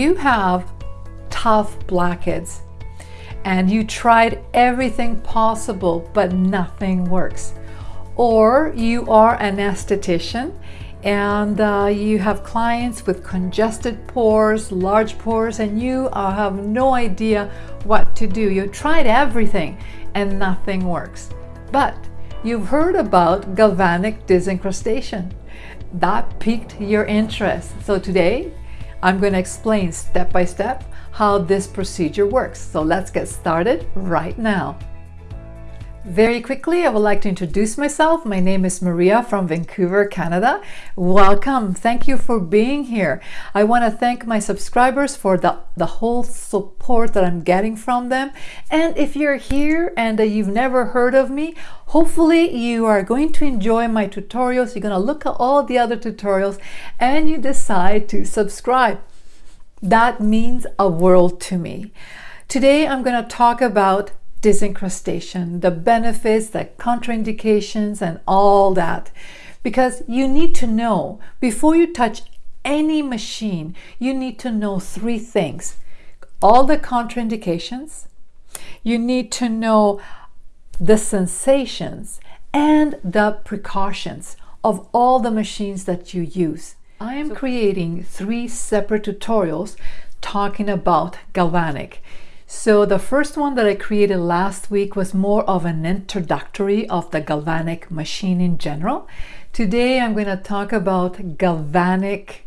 you have tough blackheads and you tried everything possible but nothing works, or you are an esthetician and uh, you have clients with congested pores, large pores, and you uh, have no idea what to do. You tried everything and nothing works. But you've heard about galvanic disincrustation. That piqued your interest. So today, I'm going to explain step by step how this procedure works. So let's get started right now. Very quickly, I would like to introduce myself. My name is Maria from Vancouver, Canada. Welcome. Thank you for being here. I want to thank my subscribers for the, the whole support that I'm getting from them. And if you're here and uh, you've never heard of me, hopefully you are going to enjoy my tutorials. You're going to look at all the other tutorials and you decide to subscribe. That means a world to me. Today, I'm going to talk about disincrustation, the benefits, the contraindications, and all that. Because you need to know, before you touch any machine, you need to know three things. All the contraindications, you need to know the sensations and the precautions of all the machines that you use. I am creating three separate tutorials talking about galvanic. So the first one that I created last week was more of an introductory of the galvanic machine in general. Today I'm going to talk about galvanic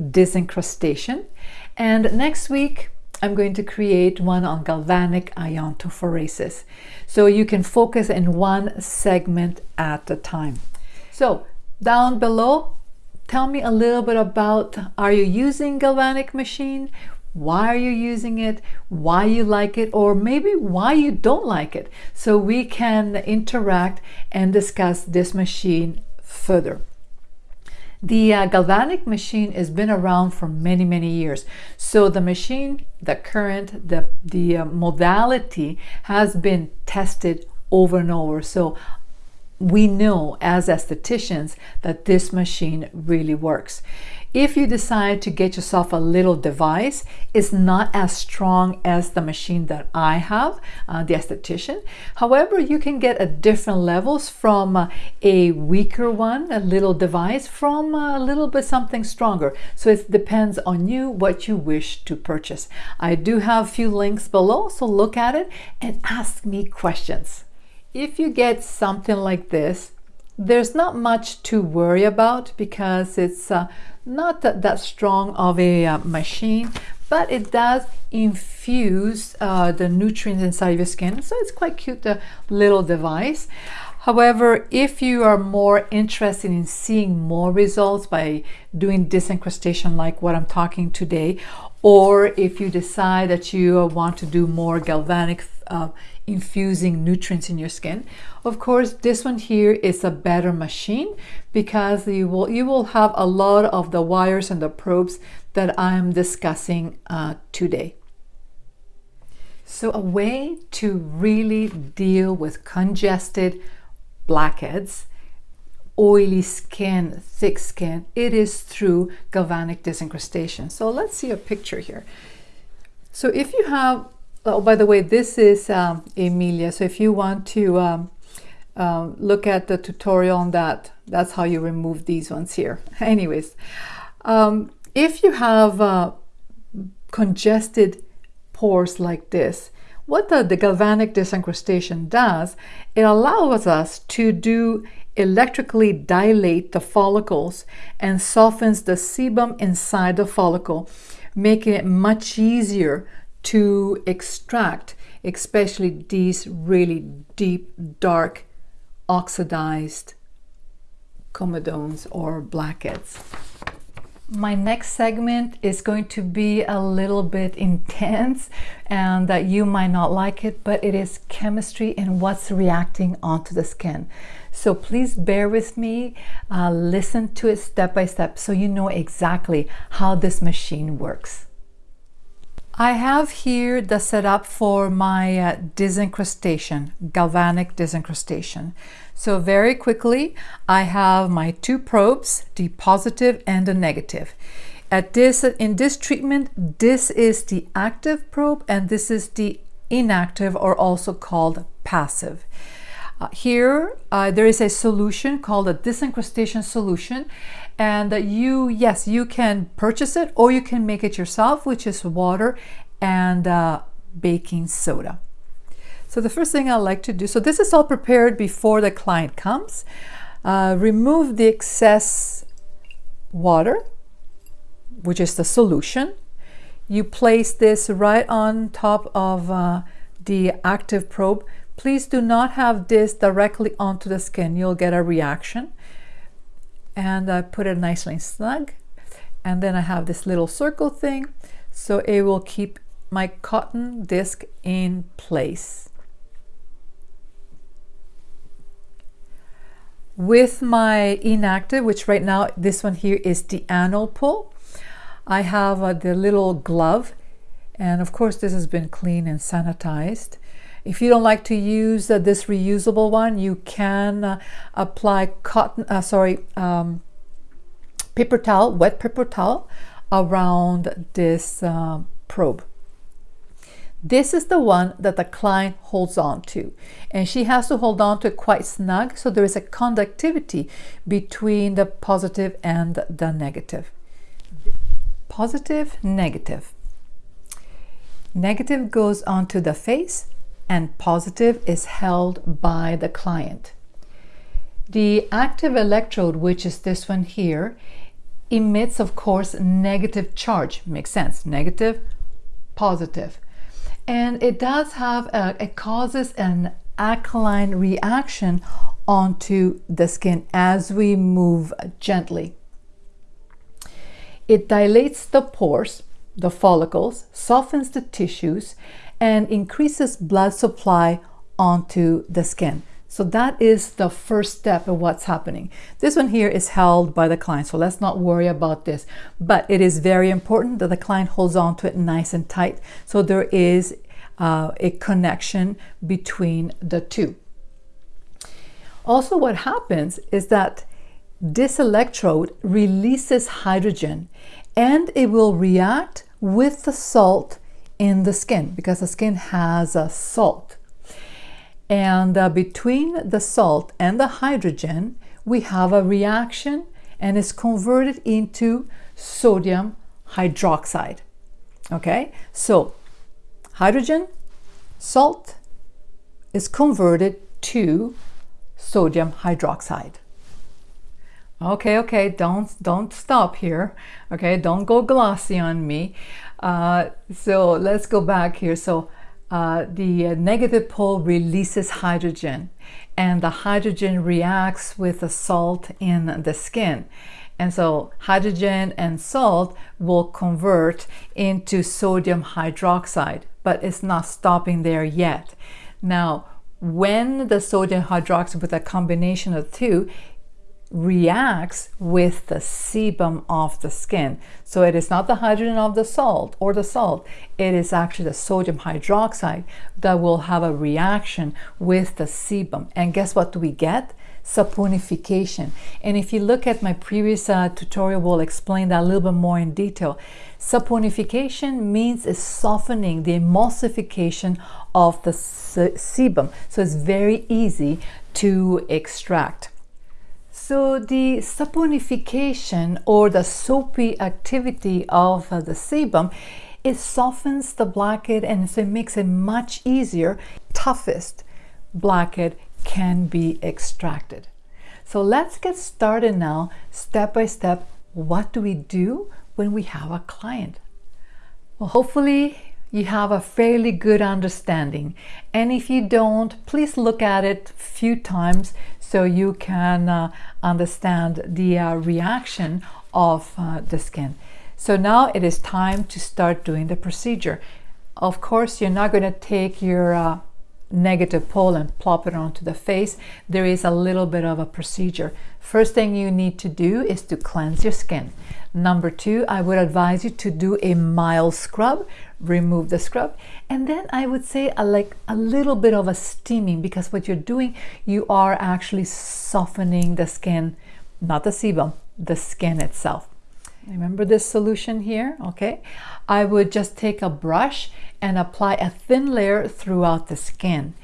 disincrustation and next week I'm going to create one on galvanic iontophoresis. So you can focus in one segment at a time. So down below, tell me a little bit about, are you using galvanic machine? Why are you using it, why you like it, or maybe why you don't like it, so we can interact and discuss this machine further. The uh, galvanic machine has been around for many, many years. So the machine, the current, the, the uh, modality has been tested over and over. So we know as estheticians that this machine really works. If you decide to get yourself a little device, it's not as strong as the machine that I have, uh, the esthetician. However, you can get at different levels from uh, a weaker one, a little device, from a little bit something stronger. So it depends on you what you wish to purchase. I do have a few links below, so look at it and ask me questions. If you get something like this, there's not much to worry about because it's uh, not that, that strong of a uh, machine, but it does infuse uh, the nutrients inside your skin. So it's quite cute, the little device. However, if you are more interested in seeing more results by doing disincrustation like what I'm talking today, or if you decide that you want to do more galvanic uh, infusing nutrients in your skin. Of course, this one here is a better machine because you will, you will have a lot of the wires and the probes that I'm discussing uh, today. So a way to really deal with congested blackheads, oily skin, thick skin, it is through galvanic disincrustation. So let's see a picture here. So if you have Oh, by the way, this is um, milia. So if you want to um, um, look at the tutorial on that, that's how you remove these ones here. Anyways, um, if you have uh, congested pores like this, what the, the galvanic disincrustation does, it allows us to do electrically dilate the follicles and softens the sebum inside the follicle, making it much easier to extract especially these really deep, dark, oxidized comedones or blackheads. My next segment is going to be a little bit intense and that you might not like it, but it is chemistry and what's reacting onto the skin. So please bear with me, uh, listen to it step by step so you know exactly how this machine works. I have here the setup for my uh, disincrustation, galvanic disincrustation. So very quickly, I have my two probes, the positive and the negative. at this in this treatment, this is the active probe and this is the inactive or also called passive. Uh, here, uh, there is a solution called a disincrustation solution and that you, yes, you can purchase it or you can make it yourself, which is water and uh, baking soda. So the first thing I like to do, so this is all prepared before the client comes. Uh, remove the excess water, which is the solution. You place this right on top of uh, the active probe. Please do not have this directly onto the skin. You'll get a reaction. And I put it nicely snug. And then I have this little circle thing. So it will keep my cotton disc in place. With my inactive, which right now this one here is the anode pole, I have uh, the little glove and of course this has been cleaned and sanitized. If you don't like to use uh, this reusable one, you can uh, apply cotton, uh, sorry, um, paper towel, wet paper towel around this uh, probe. This is the one that the client holds on to and she has to hold on to it quite snug so there is a conductivity between the positive and the negative. Positive, negative. Negative goes onto the face and positive is held by the client. The active electrode, which is this one here, emits, of course, negative charge. Makes sense. Negative, positive and it does have a, it causes an alkaline reaction onto the skin as we move gently. It dilates the pores, the follicles, softens the tissues, and increases blood supply onto the skin. So that is the first step of what's happening. This one here is held by the client, so let's not worry about this. But it is very important that the client holds on to it nice and tight so there is uh, a connection between the two. Also what happens is that this electrode releases hydrogen and it will react with the salt in the skin because the skin has a salt. And uh, between the salt and the hydrogen, we have a reaction and it's converted into sodium hydroxide. Okay, so hydrogen, salt is converted to sodium hydroxide. Okay, okay, don't don't stop here. Okay, don't go glossy on me. Uh, so let's go back here. So uh, the negative pole releases hydrogen and the hydrogen reacts with the salt in the skin. And so hydrogen and salt will convert into sodium hydroxide, but it's not stopping there yet. Now, when the sodium hydroxide with a combination of two reacts with the sebum of the skin. So it is not the hydrogen of the salt or the salt, it is actually the sodium hydroxide that will have a reaction with the sebum. And guess what do we get? saponification. And if you look at my previous uh, tutorial, we'll explain that a little bit more in detail. Saponification means is softening the emulsification of the sebum. So it's very easy to extract. So the saponification or the soapy activity of uh, the sebum, it softens the blackhead and so it makes it much easier. Toughest blackhead can be extracted. So let's get started now, step by step. What do we do when we have a client? Well, hopefully you have a fairly good understanding. And if you don't, please look at it a few times so you can uh, understand the uh, reaction of uh, the skin. So now it is time to start doing the procedure. Of course, you're not going to take your uh, negative pole and plop it onto the face. There is a little bit of a procedure. First thing you need to do is to cleanse your skin. Number two, I would advise you to do a mild scrub, remove the scrub. And then I would say a, like a little bit of a steaming because what you're doing, you are actually softening the skin, not the sebum, the skin itself. Remember this solution here, okay? I would just take a brush and apply a thin layer throughout the skin.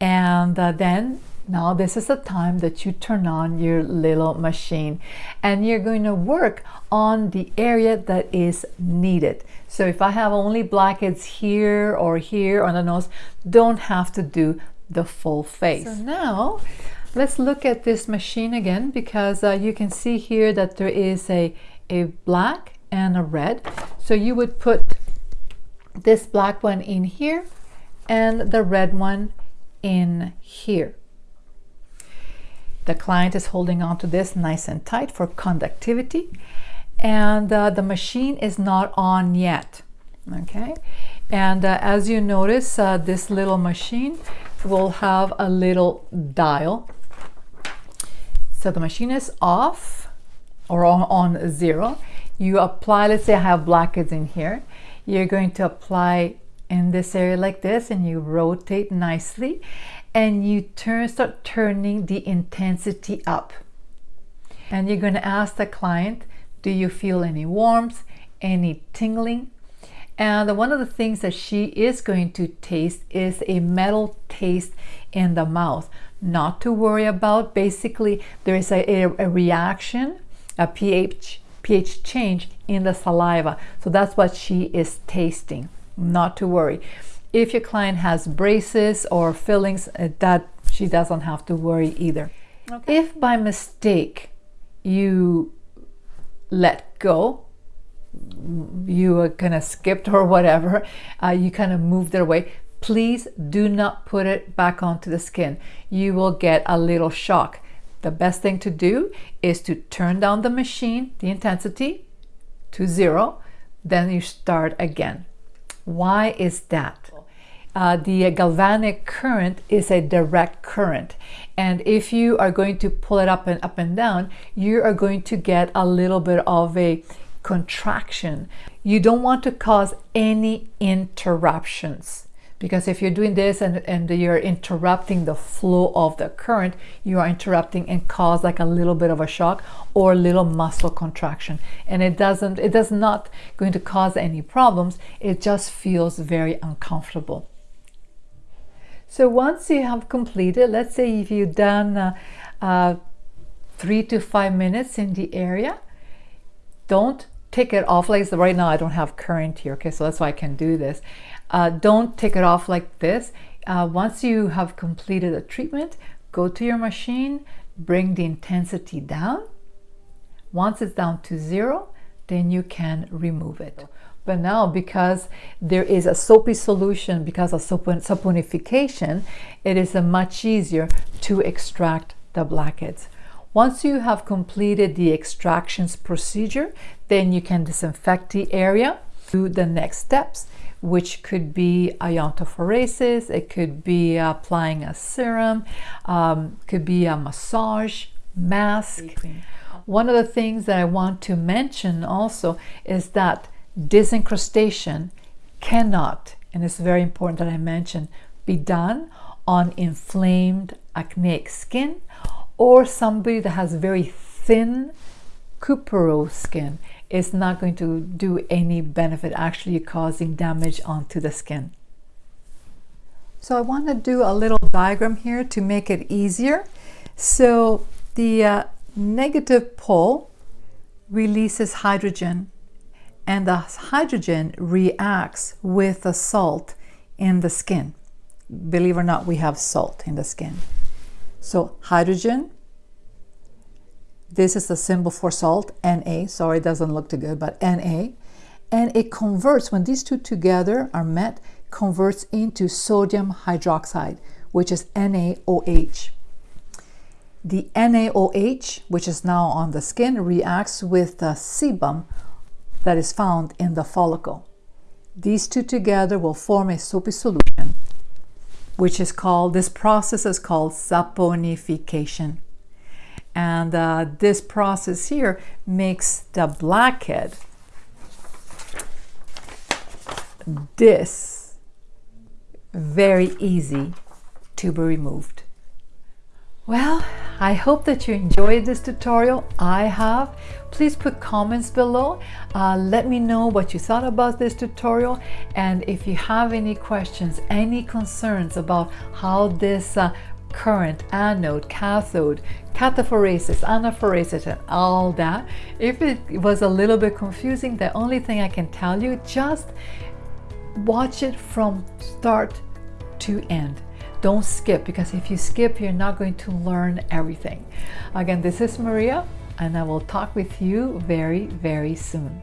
And uh, then now this is the time that you turn on your little machine and you're going to work on the area that is needed. So if I have only blackheads here or here on the nose, don't have to do the full face. So now let's look at this machine again because uh, you can see here that there is a, a black and a red. So you would put this black one in here and the red one in here. The client is holding on to this nice and tight for conductivity and uh, the machine is not on yet okay? And uh, as you notice uh, this little machine will have a little dial. So the machine is off or on, on zero. You apply let's say I have blackheads in here. You're going to apply in this area like this and you rotate nicely and you turn start turning the intensity up and you're going to ask the client do you feel any warmth any tingling and one of the things that she is going to taste is a metal taste in the mouth not to worry about basically there is a, a, a reaction a ph pH change in the saliva. So that's what she is tasting, not to worry. If your client has braces or fillings, uh, that she doesn't have to worry either. Okay. If by mistake you let go, you kind of skipped or whatever, uh, you kind of moved it away, please do not put it back onto the skin. You will get a little shock. The best thing to do is to turn down the machine, the intensity to zero, then you start again. Why is that? Uh, the galvanic current is a direct current. And if you are going to pull it up and up and down you are going to get a little bit of a contraction. You don't want to cause any interruptions because if you're doing this and, and you're interrupting the flow of the current you are interrupting and cause like a little bit of a shock or a little muscle contraction. And it doesn't it does not going to cause any problems. It just feels very uncomfortable so once you have completed let's say if you've done uh, uh, three to five minutes in the area don't take it off like right now I don't have current here okay so that's why I can do this uh, don't take it off like this. Uh, once you have completed a treatment, go to your machine, bring the intensity down. Once it's down to zero, then you can remove it. But now, because there is a soapy solution, because of saponification, it is much easier to extract the blackheads. Once you have completed the extractions procedure, then you can disinfect the area. Do the next steps which could be iontophoresis, it could be applying a serum, um, could be a massage, mask. One of the things that I want to mention also is that disincrustation cannot, and it's very important that I mention, be done on inflamed acneic skin or somebody that has very thin couperose skin is not going to do any benefit, actually causing damage onto the skin. So I want to do a little diagram here to make it easier. So the uh, negative pole releases hydrogen and the hydrogen reacts with the salt in the skin. Believe it or not, we have salt in the skin. So hydrogen this is the symbol for salt, Na. Sorry, it doesn't look too good, but Na. And it converts, when these two together are met, converts into sodium hydroxide, which is NaOH. The NaOH, which is now on the skin, reacts with the sebum that is found in the follicle. These two together will form a soapy solution, which is called, this process is called saponification. And uh, this process here makes the blackhead this very easy to be removed. Well, I hope that you enjoyed this tutorial. I have. Please put comments below. Uh, let me know what you thought about this tutorial. And if you have any questions, any concerns about how this uh, current, anode, cathode, cataphoresis, anaphoresis, and all that. If it was a little bit confusing, the only thing I can tell you, just watch it from start to end. Don't skip because if you skip, you're not going to learn everything. Again, this is Maria and I will talk with you very, very soon.